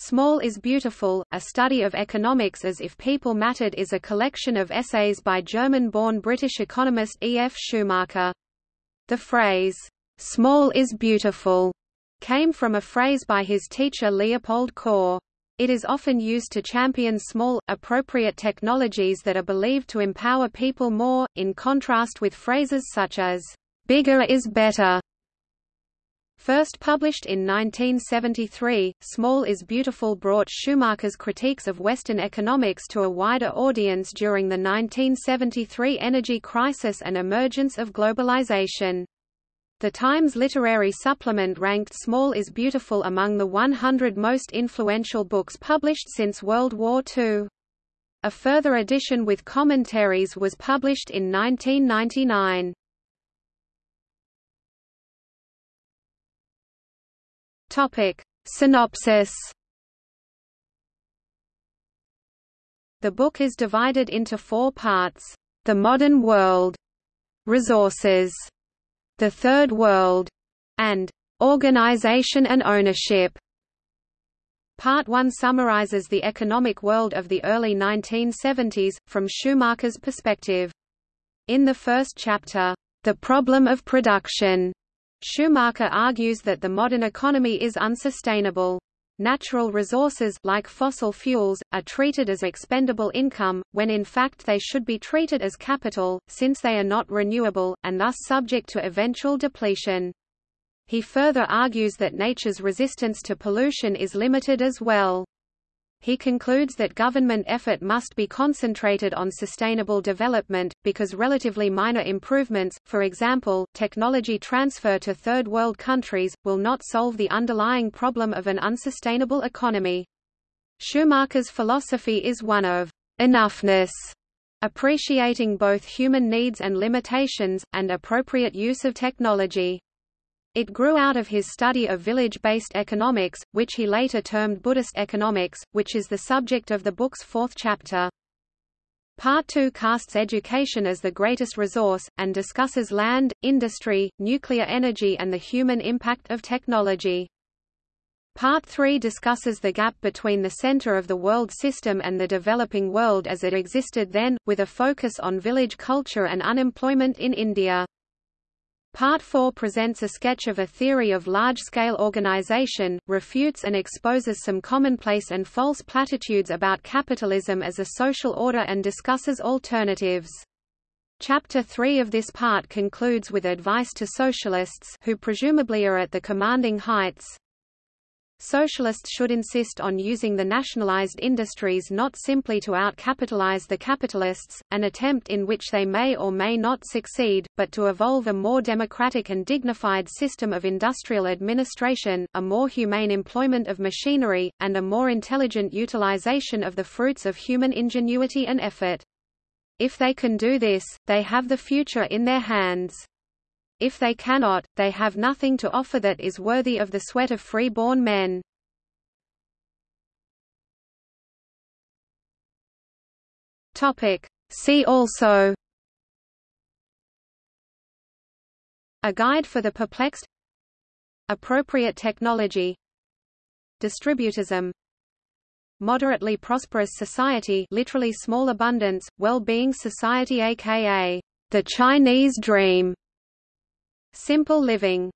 Small is Beautiful, a study of economics as if people mattered is a collection of essays by German-born British economist E. F. Schumacher. The phrase, "'small is beautiful' came from a phrase by his teacher Leopold Kohr. It is often used to champion small, appropriate technologies that are believed to empower people more, in contrast with phrases such as, "'bigger is better' First published in 1973, Small is Beautiful brought Schumacher's critiques of Western economics to a wider audience during the 1973 energy crisis and emergence of globalization. The Times Literary Supplement ranked Small is Beautiful among the 100 most influential books published since World War II. A further edition with commentaries was published in 1999. Topic. Synopsis The book is divided into four parts. The Modern World, Resources, The Third World, and Organization and Ownership. Part 1 summarizes the economic world of the early 1970s, from Schumacher's perspective. In the first chapter, The Problem of Production, Schumacher argues that the modern economy is unsustainable. Natural resources like fossil fuels, are treated as expendable income, when in fact they should be treated as capital, since they are not renewable, and thus subject to eventual depletion. He further argues that nature's resistance to pollution is limited as well. He concludes that government effort must be concentrated on sustainable development, because relatively minor improvements, for example, technology transfer to third world countries, will not solve the underlying problem of an unsustainable economy. Schumacher's philosophy is one of enoughness, appreciating both human needs and limitations, and appropriate use of technology. It grew out of his study of village-based economics, which he later termed Buddhist economics, which is the subject of the book's fourth chapter. Part 2 casts education as the greatest resource, and discusses land, industry, nuclear energy and the human impact of technology. Part 3 discusses the gap between the center of the world system and the developing world as it existed then, with a focus on village culture and unemployment in India. Part 4 presents a sketch of a theory of large-scale organization, refutes and exposes some commonplace and false platitudes about capitalism as a social order and discusses alternatives. Chapter 3 of this part concludes with advice to socialists who presumably are at the commanding heights, Socialists should insist on using the nationalized industries not simply to out-capitalize the capitalists, an attempt in which they may or may not succeed, but to evolve a more democratic and dignified system of industrial administration, a more humane employment of machinery, and a more intelligent utilization of the fruits of human ingenuity and effort. If they can do this, they have the future in their hands. If they cannot, they have nothing to offer that is worthy of the sweat of free-born men. See also. A guide for the perplexed. Appropriate technology. Distributism. Moderately prosperous society literally small abundance, well-being society aka the Chinese dream Simple living